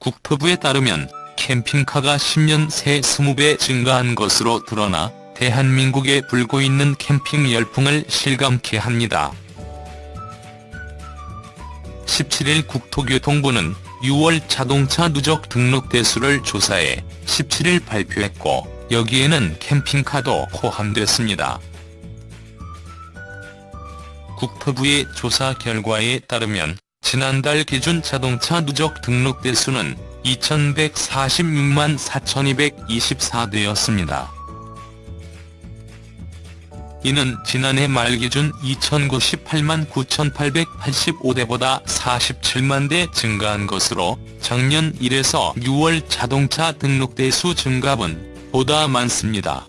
국토부에 따르면 캠핑카가 10년 새 20배 증가한 것으로 드러나 대한민국에 불고 있는 캠핑 열풍을 실감케 합니다. 17일 국토교통부는 6월 자동차 누적 등록 대수를 조사해 17일 발표했고 여기에는 캠핑카도 포함됐습니다. 국토부의 조사 결과에 따르면 지난달 기준 자동차 누적 등록 대수는 2146만 4224대였습니다. 이는 지난해 말 기준 2098만 9885대보다 47만 대 증가한 것으로 작년 1에서 6월 자동차 등록 대수 증가분 보다 많습니다.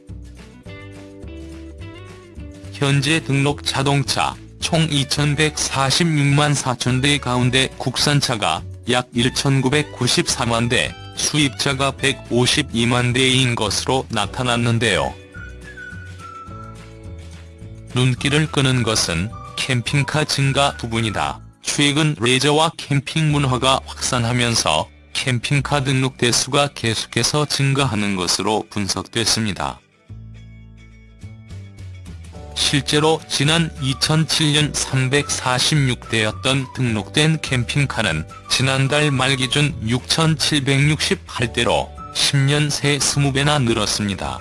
현재 등록 자동차 총 2146만 4천대 가운데 국산차가 약 1994만 대, 수입차가 152만 대인 것으로 나타났는데요. 눈길을 끄는 것은 캠핑카 증가 부분이다. 최근 레저와 캠핑 문화가 확산하면서 캠핑카 등록 대수가 계속해서 증가하는 것으로 분석됐습니다. 실제로 지난 2007년 346대였던 등록된 캠핑카는 지난달 말 기준 6,768대로 10년 새 20배나 늘었습니다.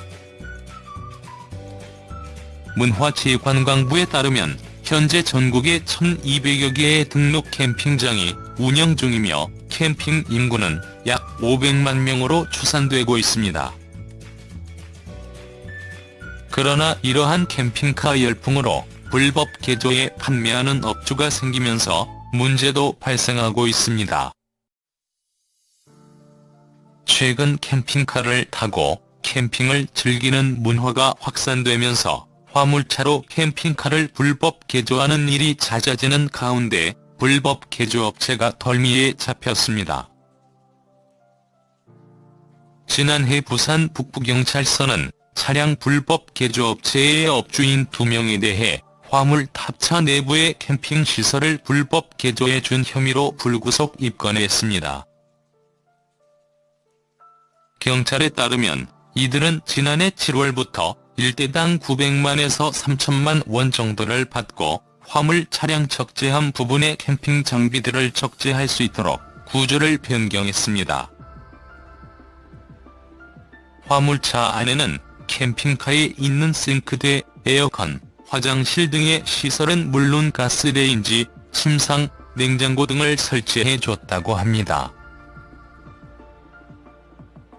문화체육관광부에 따르면 현재 전국에 1,200여 개의 등록 캠핑장이 운영 중이며 캠핑 인구는 약 500만 명으로 추산되고 있습니다. 그러나 이러한 캠핑카 열풍으로 불법 개조에 판매하는 업주가 생기면서 문제도 발생하고 있습니다. 최근 캠핑카를 타고 캠핑을 즐기는 문화가 확산되면서 화물차로 캠핑카를 불법 개조하는 일이 잦아지는 가운데 불법 개조업체가 덜미에 잡혔습니다. 지난해 부산 북부경찰서는 차량 불법 개조업체의 업주인 2명에 대해 화물 탑차 내부의 캠핑 시설을 불법 개조해 준 혐의로 불구속 입건했습니다. 경찰에 따르면 이들은 지난해 7월부터 일대당 900만에서 3천만 원 정도를 받고 화물 차량 적재함 부분의 캠핑 장비들을 적재할 수 있도록 구조를 변경했습니다. 화물차 안에는 캠핑카에 있는 싱크대, 에어컨, 화장실 등의 시설은 물론 가스레인지, 침상, 냉장고 등을 설치해 줬다고 합니다.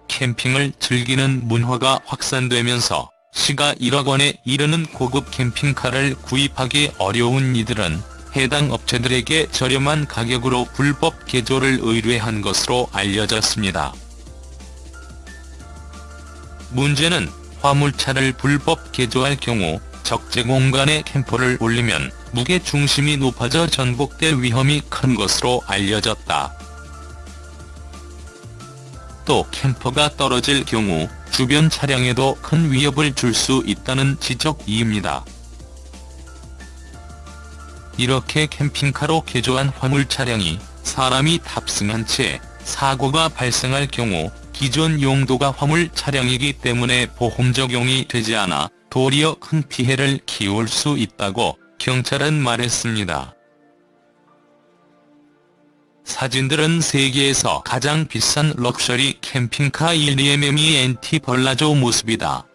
캠핑을 즐기는 문화가 확산되면서 시가 1억 원에 이르는 고급 캠핑카를 구입하기 어려운 이들은 해당 업체들에게 저렴한 가격으로 불법 개조를 의뢰한 것으로 알려졌습니다. 문제는 화물차를 불법 개조할 경우 적재 공간에 캠퍼를 올리면 무게 중심이 높아져 전복될 위험이 큰 것으로 알려졌다. 또 캠퍼가 떨어질 경우 주변 차량에도 큰 위협을 줄 수 있다는 지적이입니다. 이렇게 캠핑카로 개조한 화물 차량이 사람이 탑승한 채 사고가 발생할 경우 기존 용도가 화물 차량이기 때문에 보험 적용이 되지 않아 도리어 큰 피해를 키울 수 있다고 경찰은 말했습니다. 사진들은 세계에서 가장 비싼 럭셔리 캠핑카 eleMMent palazzo 모습이다.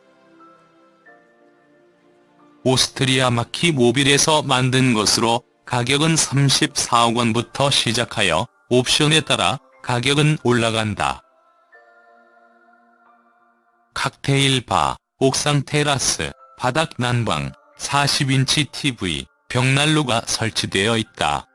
오스트리아 마키 모빌에서 만든 것으로 가격은 34억 원부터 시작하여 옵션에 따라 가격은 올라간다. 칵테일 바, 옥상 테라스, 바닥 난방, 40인치 TV, 벽난로가 설치되어 있다.